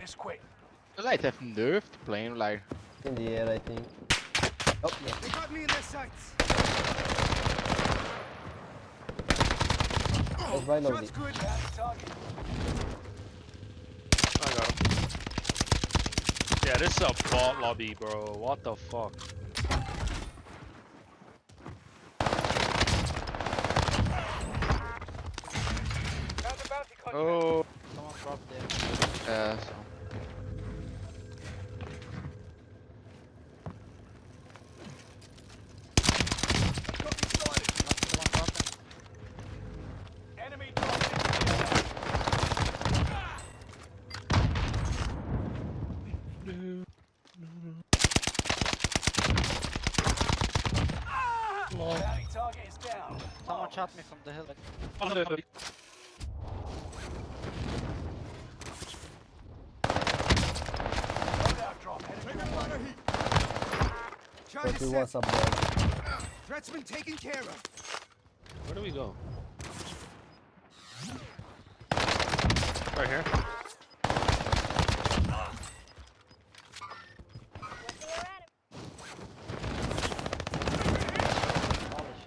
this quick. I like have nerfed playing like In the air, I think. Oh, yeah. They got me in their sights. Oh, right over Shot's there. good. Bounty target. I got him. Yeah, this is a bot lobby, bro. What the fuck? Found the bounty contract. Oh, wall. Someone shot me from the hill. Forty, what's up, bro? Threat's been taken care of. Where do we go? Right here.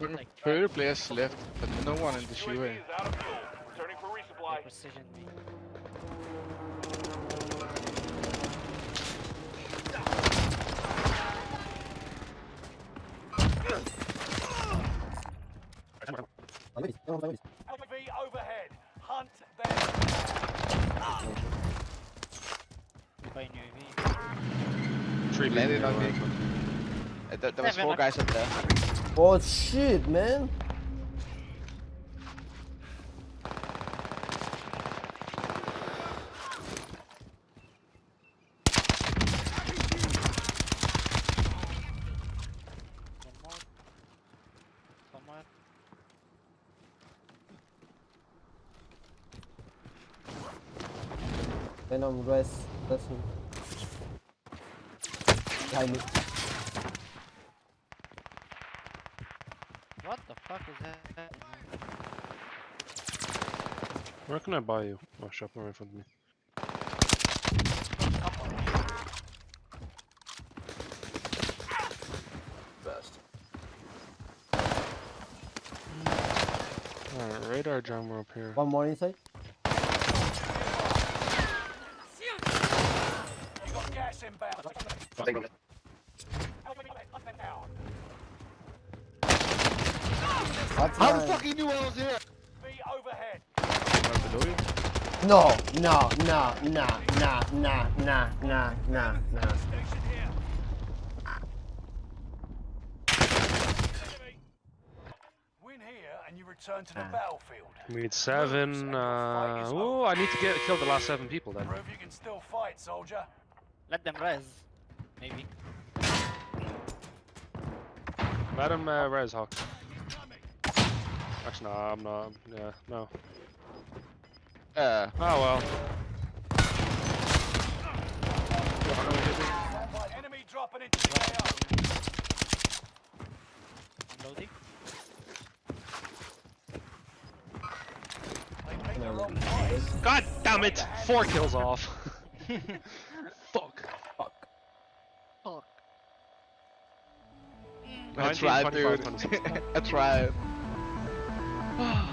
One Predator players left, but no one in the Shiva. Returning for resupply. Precision. LV overhead. Hunt them. Three landed on me. Uh, there, there was four guys up there. Oh shit, man. Venom, guys, rest. me. Behind me. The fuck is that? Where can I buy you? Oh, shop right in front of me. Best. Alright, radar jammer up here. One more inside. You got gas inbound. That's How the fuck he knew I was here? Be overhead. Right below you. No, no, no, no, no, no, no, no, no, no. Station here. Enemy. Win here and you return to the battlefield. We need seven. Uh, oh, I need to get kill the last seven people then. Prove you can still fight, soldier. Let them res. Maybe. Let him uh, res Hawk. Actually, no, I'm not. Yeah, no. Uh, Oh well. Enemy dropping into the AO. Unloading. They picked the wrong place. God damn it! Four kills off. Fuck. Fuck. Fuck. I 19, tried, dude. I tried. Oh.